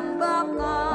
rembaka